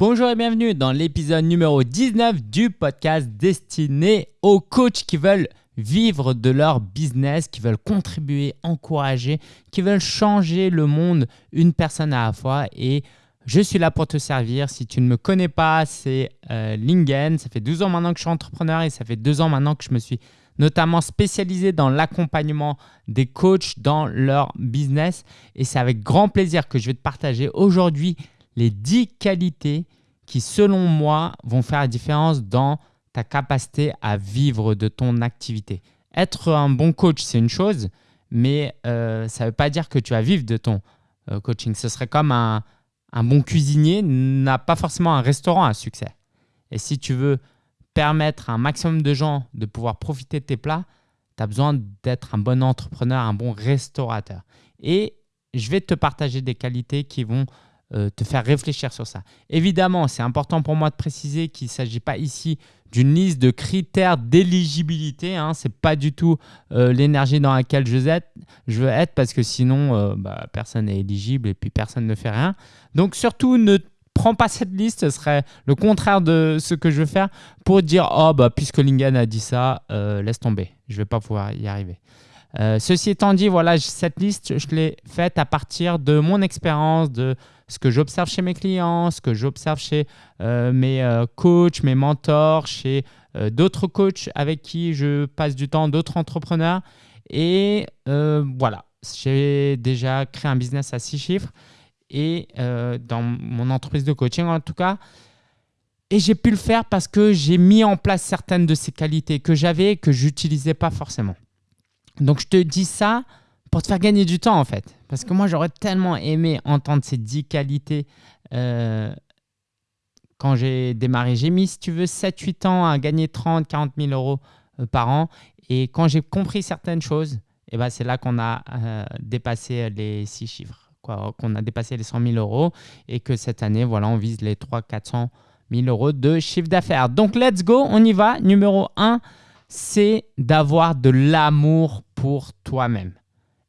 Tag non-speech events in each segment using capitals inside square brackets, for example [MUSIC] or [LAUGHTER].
Bonjour et bienvenue dans l'épisode numéro 19 du podcast destiné aux coachs qui veulent vivre de leur business, qui veulent contribuer, encourager, qui veulent changer le monde une personne à la fois. Et je suis là pour te servir. Si tu ne me connais pas, c'est euh, Lingen. Ça fait 12 ans maintenant que je suis entrepreneur et ça fait 2 ans maintenant que je me suis notamment spécialisé dans l'accompagnement des coachs dans leur business. Et c'est avec grand plaisir que je vais te partager aujourd'hui les 10 qualités qui, selon moi, vont faire la différence dans ta capacité à vivre de ton activité. Être un bon coach, c'est une chose, mais euh, ça ne veut pas dire que tu vas vivre de ton euh, coaching. Ce serait comme un, un bon cuisinier n'a pas forcément un restaurant à succès. Et si tu veux permettre à un maximum de gens de pouvoir profiter de tes plats, tu as besoin d'être un bon entrepreneur, un bon restaurateur. Et je vais te partager des qualités qui vont euh, te faire réfléchir sur ça. Évidemment, c'est important pour moi de préciser qu'il ne s'agit pas ici d'une liste de critères d'éligibilité. Hein. Ce n'est pas du tout euh, l'énergie dans laquelle je je veux être parce que sinon, euh, bah, personne n'est éligible et puis personne ne fait rien. Donc surtout, ne prends pas cette liste, ce serait le contraire de ce que je veux faire pour dire « Oh, bah, puisque Lingen a dit ça, laisse tomber, je ne vais pas pouvoir y arriver ». Ceci étant dit, voilà, cette liste, je l'ai faite à partir de mon expérience, de ce que j'observe chez mes clients, ce que j'observe chez euh, mes euh, coachs, mes mentors, chez d'autres coachs avec qui je passe du temps, d'autres entrepreneurs. Et voilà, j'ai déjà créé un business à six chiffres et dans mon entreprise de coaching en tout cas. Et j'ai pu le faire parce que j'ai mis en place certaines de ces qualités que j'avais et que je n'utilisais pas forcément. Donc, je te dis ça pour te faire gagner du temps, en fait. Parce que moi, j'aurais tellement aimé entendre ces 10 qualités euh, quand j'ai démarré. J'ai mis, si tu veux, 7-8 ans à gagner 30, 40 000 euros euh, par an. Et quand j'ai compris certaines choses, eh ben, c'est là qu'on a euh, dépassé les 6 chiffres, qu'on a dépassé les 100 000 euros et que cette année, voilà, on vise les 3 400 000 euros de chiffre d'affaires. Donc, let's go, on y va. Numéro 1, c'est d'avoir de l'amour pour toi-même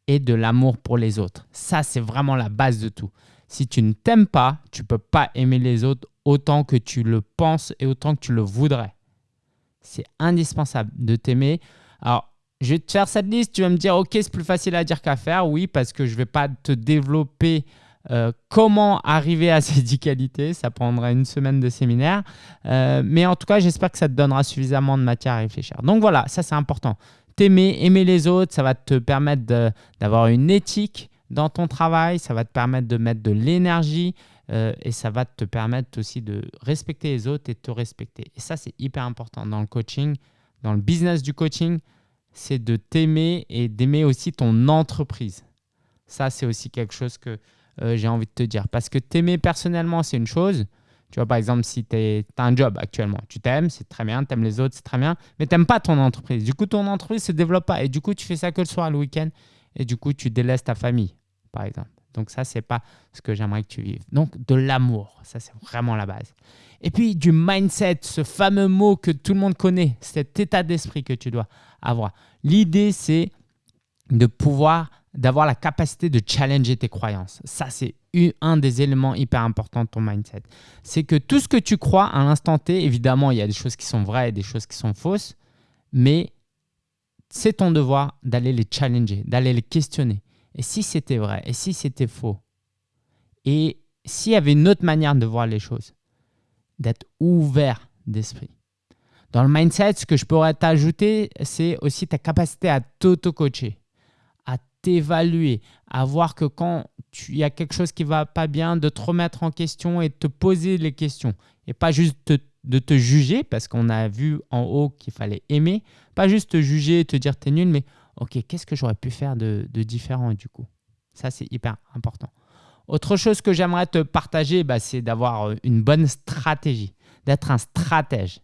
et de l'amour pour les autres. Ça, c'est vraiment la base de tout. Si tu ne t'aimes pas, tu ne peux pas aimer les autres autant que tu le penses et autant que tu le voudrais. C'est indispensable de t'aimer. Alors, je vais te faire cette liste, tu vas me dire, ok, c'est plus facile à dire qu'à faire. Oui, parce que je ne vais pas te développer euh, comment arriver à [LAUGHS] ces 10 qualités. Ça prendra une semaine de séminaire. Euh, mais en tout cas, j'espère que ça te donnera suffisamment de matière à réfléchir. Donc voilà, ça c'est important. T'aimer, aimer les autres, ça va te permettre d'avoir une éthique dans ton travail. Ça va te permettre de mettre de l'énergie. Euh, et ça va te permettre aussi de respecter les autres et de te respecter. Et ça, c'est hyper important dans le coaching, dans le business du coaching, c'est de t'aimer et d'aimer aussi ton entreprise. Ça, c'est aussi quelque chose que euh, j'ai envie de te dire. Parce que t'aimer personnellement, c'est une chose. Tu vois, par exemple, si tu as un job actuellement, tu t'aimes, c'est très bien, tu aimes les autres, c'est très bien, mais tu n'aimes pas ton entreprise. Du coup, ton entreprise ne se développe pas et du coup, tu fais ça que le soir, le week-end et du coup, tu délaisses ta famille, par exemple. Donc ça, c'est pas ce que j'aimerais que tu vives. Donc de l'amour, ça c'est vraiment la base. Et puis du mindset, ce fameux mot que tout le monde connaît, cet état d'esprit que tu dois avoir. L'idée, c'est de pouvoir d'avoir la capacité de challenger tes croyances. Ça, c'est un des éléments hyper importants de ton mindset. C'est que tout ce que tu crois à l'instant T, évidemment, il y a des choses qui sont vraies et des choses qui sont fausses, mais c'est ton devoir d'aller les challenger, d'aller les questionner. Et si c'était vrai Et si c'était faux Et s'il y avait une autre manière de voir les choses D'être ouvert d'esprit. Dans le mindset, ce que je pourrais t'ajouter, c'est aussi ta capacité à t'auto-coacher t'évaluer, à voir que quand il y a quelque chose qui va pas bien, de te remettre en question et de te poser les questions. Et pas juste de te juger, parce qu'on a vu en haut qu'il fallait aimer, pas juste te juger et te dire es nul, mais ok, qu'est-ce que j'aurais pu faire de, différent du coup? Ça, c'est hyper important. Autre chose que j'aimerais te partager, bah, c'est d'avoir une bonne stratégie, d'être un stratège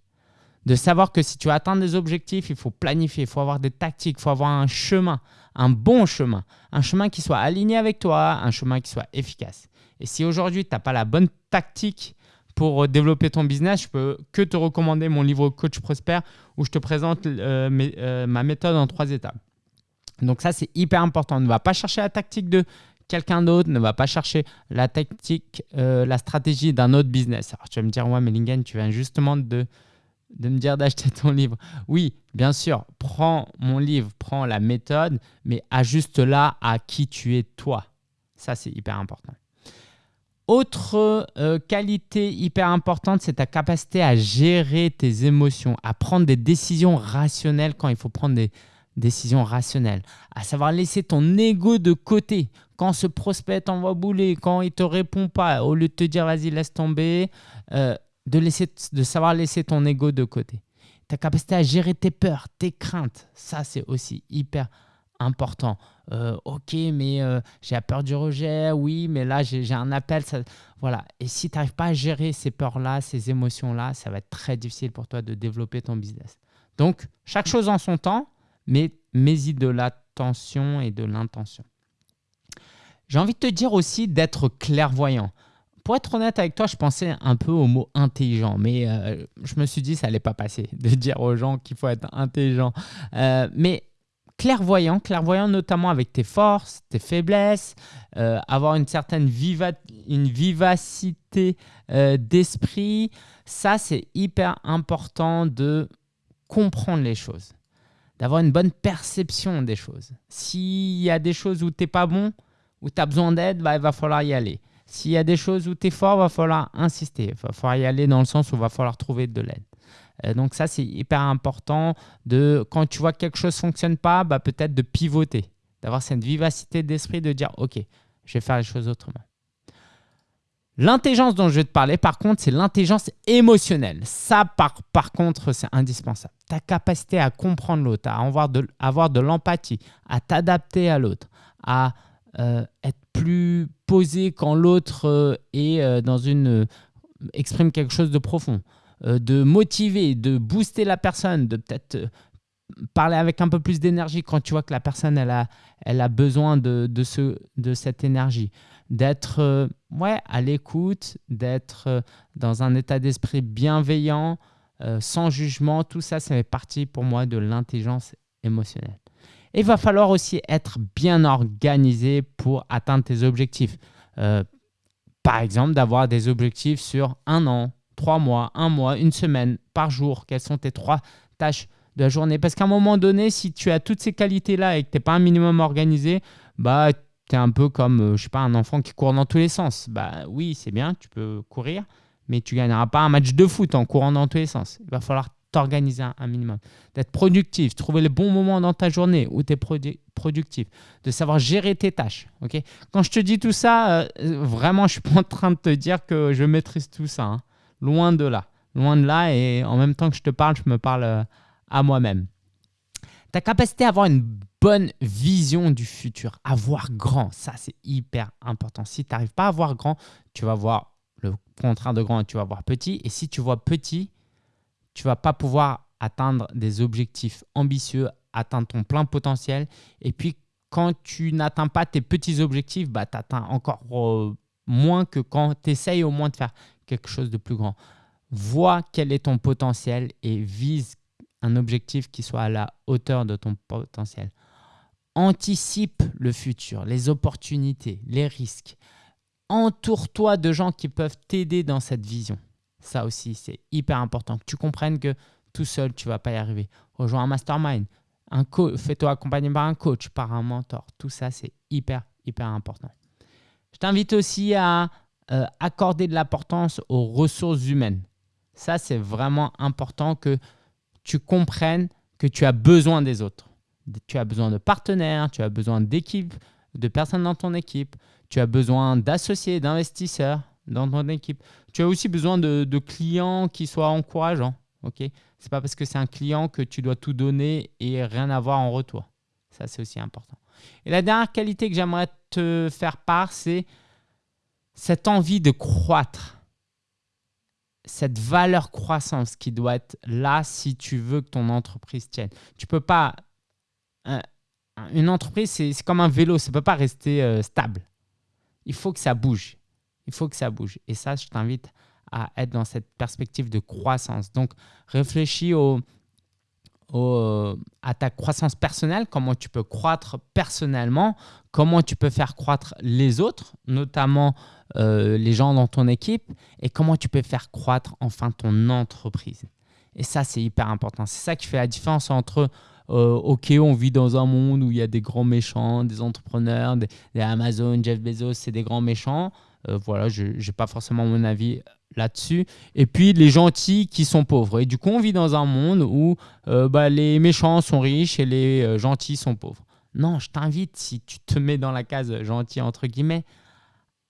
de savoir que si tu veux atteindre des objectifs, il faut planifier, il faut avoir des tactiques, il faut avoir un chemin, un bon chemin, un chemin qui soit aligné avec toi, un chemin qui soit efficace. Et si aujourd'hui, tu n'as pas la bonne tactique pour développer ton business, je peux que te recommander mon livre Coach Prosper où je te présente euh, euh, ma méthode en trois étapes. Donc ça, c'est hyper important. Ne va pas chercher la tactique de quelqu'un d'autre ne va pas chercher la tactique, euh, la stratégie d'un autre business. Alors tu vas me dire, ouais, mais Lingen, tu viens justement de, de me dire d'acheter ton livre. Oui, bien sûr, prends mon livre, prends la méthode, mais ajuste-la à qui tu es toi. Ça, c'est hyper important. Autre euh, qualité hyper importante, c'est ta capacité à gérer tes émotions, à prendre des décisions rationnelles quand il faut prendre des décisions rationnelles, à savoir laisser ton ego de côté. Quand ce prospect t'envoie bouler, quand il te répond pas, au lieu de te dire vas-y laisse tomber, euh, de, laisser, de savoir laisser ton ego de côté. Ta capacité à gérer tes peurs, tes craintes, ça c'est aussi hyper important. Euh, ok, mais euh, j'ai peur du rejet, oui, mais là j'ai un appel. Ça... Voilà. Et si tu n'arrives pas à gérer ces peurs-là, ces émotions-là, ça va être très difficile pour toi de développer ton business. Donc, chaque chose en son temps, mais mets-y de l'attention et de l'intention. J'ai envie de te dire aussi d'être clairvoyant. Pour être honnête avec toi, je pensais un peu au mot intelligent, mais euh, je me suis dit que ça n'allait pas passer [LAUGHS] de dire aux gens qu'il faut être intelligent. mais clairvoyant, clairvoyant notamment avec tes forces, tes faiblesses, euh, avoir une certaine vivacité euh, d'esprit. Ça, c'est hyper important de comprendre les choses, d'avoir une bonne perception des choses. S'il y a des choses où tu n'es pas bon, où tu as besoin d'aide, bah, il va falloir y aller. S'il y a des choses où tu es fort, va falloir insister. Il va falloir y aller dans le sens où il va falloir trouver de l'aide. Euh, donc ça, c'est hyper important de, quand tu vois que quelque chose ne fonctionne pas, bah, peut-être de pivoter, d'avoir cette vivacité d'esprit de dire, OK, je vais faire les choses autrement. L'intelligence dont je vais te parler, par contre, c'est l'intelligence émotionnelle. Ça, par, par contre, c'est indispensable. Ta capacité à comprendre l'autre, à avoir de, avoir de l'empathie, à t'adapter à l'autre, à euh, être plus posé quand l'autre euh, est dans une exprime quelque chose de profond. Euh, de motiver, de booster la personne, de peut-être euh, parler avec un peu plus d'énergie quand tu vois que la personne elle a, elle a besoin de, de, ce, de cette énergie. D'être euh, ouais, à l'écoute, d'être dans un état d'esprit bienveillant, sans jugement, tout ça, ça fait partie pour moi de l'intelligence émotionnelle. Il va falloir aussi être bien organisé pour atteindre tes objectifs. par exemple, d'avoir des objectifs sur un an, trois mois, un mois, une semaine, par jour Quelles sont tes trois tâches de la journée? Parce qu'à un moment donné, si tu as toutes ces qualités-là et que tu n'es pas un minimum organisé, bah, tu es un peu comme, euh, je sais pas, un enfant qui court dans tous les sens. Bah oui, c'est bien, tu peux courir, mais tu gagneras pas un match de foot en courant dans tous les sens. Il va falloir t'organiser un, minimum, d'être productif, trouver les bons moments dans ta journée où tu es productif, de savoir gérer tes tâches. ok? Quand je te dis tout ça, euh, vraiment, je suis pas en train de te dire que je maîtrise tout ça. Hein. Loin de là. Loin de là. Et en même temps que je te parle, je me parle euh, à moi-même. Ta capacité à avoir une bonne vision du futur, à voir grand, ça c'est hyper important. Si tu n'arrives pas à voir grand, tu vas voir le contraire de grand tu vas voir petit. Et si tu vois petit, tu vas pas pouvoir atteindre des objectifs ambitieux, atteindre ton plein potentiel. Et puis, quand tu n'atteins pas tes petits objectifs, bah, tu atteins encore euh, moins que quand tu essayes au moins de faire quelque chose de plus grand. Vois quel est ton potentiel et vise un objectif qui soit à la hauteur de ton potentiel. Anticipe le futur, les opportunités, les risques. Entoure-toi de gens qui peuvent t'aider dans cette vision. Ça aussi, c'est hyper important. Que tu comprennes que tout seul, tu ne vas pas y arriver. Rejoins un mastermind. Un Fais-toi accompagner par un coach, par un mentor. Tout ça, c'est hyper, hyper important. Je t'invite aussi à euh, accorder de l'importance aux ressources humaines. Ça, c'est vraiment important que tu comprennes que tu as besoin des autres. Tu as besoin de partenaires, tu as besoin d'équipes, de personnes dans ton équipe, tu as besoin d'associés, d'investisseurs dans ton équipe. Tu as aussi besoin de, clients qui soient encourageants. Ok, c'est pas parce que c'est un client que tu dois tout donner et rien avoir en retour. Ça, c'est aussi important. Et la dernière qualité que j'aimerais te faire part, c'est cette envie de croître, cette valeur croissance qui doit être là si tu veux que ton entreprise tienne. Tu peux pas. une entreprise, c'est comme un vélo, ça ne peut pas rester euh, stable. Il faut que ça bouge. Il faut que ça bouge. Et ça, je t'invite à être dans cette perspective de croissance. Donc, réfléchis aux, à ta croissance personnelle, comment tu peux croître personnellement, comment tu peux faire croître les autres, notamment euh, les gens dans ton équipe, et comment tu peux faire croître enfin ton entreprise. Et ça, c'est hyper important. C'est ça qui fait la différence entre euh, OK, on vit dans un monde où il y a des grands méchants, des entrepreneurs, des, Amazon, Jeff Bezos, c'est des grands méchants. Euh, voilà, je n'ai pas forcément mon avis là-dessus. Et puis les gentils qui sont pauvres. Et du coup, on vit dans un monde où euh, bah, les méchants sont riches et les gentils sont pauvres. Non, je t'invite, si tu te mets dans la case gentil, entre guillemets,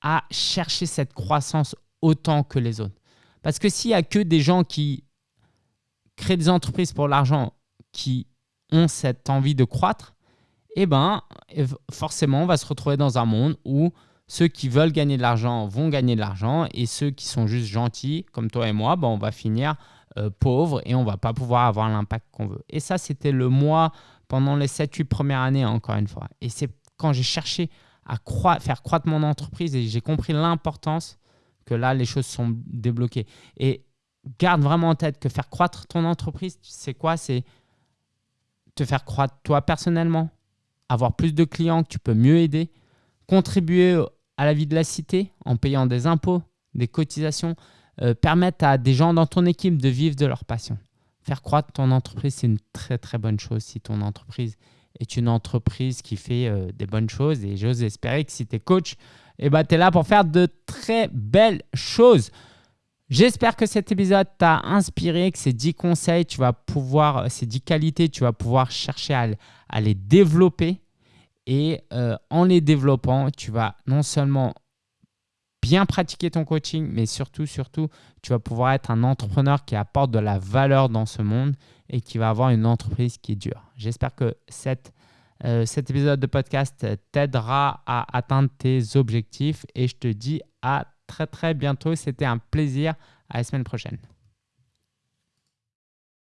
à chercher cette croissance autant que les autres. Parce que s'il n'y a que des gens qui créent des entreprises pour l'argent, qui ont cette envie de croître, eh ben, forcément, on va se retrouver dans un monde où ceux qui veulent gagner de l'argent vont gagner de l'argent et ceux qui sont juste gentils, comme toi et moi, ben, on va finir euh, pauvres et on va pas pouvoir avoir l'impact qu'on veut. Et ça, c'était le mois pendant les 7-8 premières années, encore une fois. Et c'est quand j'ai cherché à faire croître mon entreprise et j'ai compris l'importance que là, les choses sont débloquées. Et garde vraiment en tête que faire croître ton entreprise, c'est quoi? C'est te faire croître toi personnellement, avoir plus de clients que tu peux mieux aider, contribuer à la vie de la cité en payant des impôts, des cotisations, euh, permettre à des gens dans ton équipe de vivre de leur passion. Faire croître ton entreprise, c'est une très très bonne chose si ton entreprise est une entreprise qui fait euh, des bonnes choses. Et j'ose espérer que si tu es coach, eh ben, tu es là pour faire de très belles choses. J'espère que cet épisode t'a inspiré, que ces 10 conseils, tu vas pouvoir, ces 10 qualités, tu vas pouvoir chercher à, les développer. Et euh, en les développant, tu vas non seulement bien pratiquer ton coaching, mais surtout, surtout, tu vas pouvoir être un entrepreneur qui apporte de la valeur dans ce monde et qui va avoir une entreprise qui dure. J'espère que euh, cet épisode de podcast t'aidera à atteindre tes objectifs et je te dis à très très bientôt. C'était un plaisir. À la semaine prochaine.